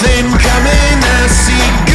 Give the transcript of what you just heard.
nothing coming, I see.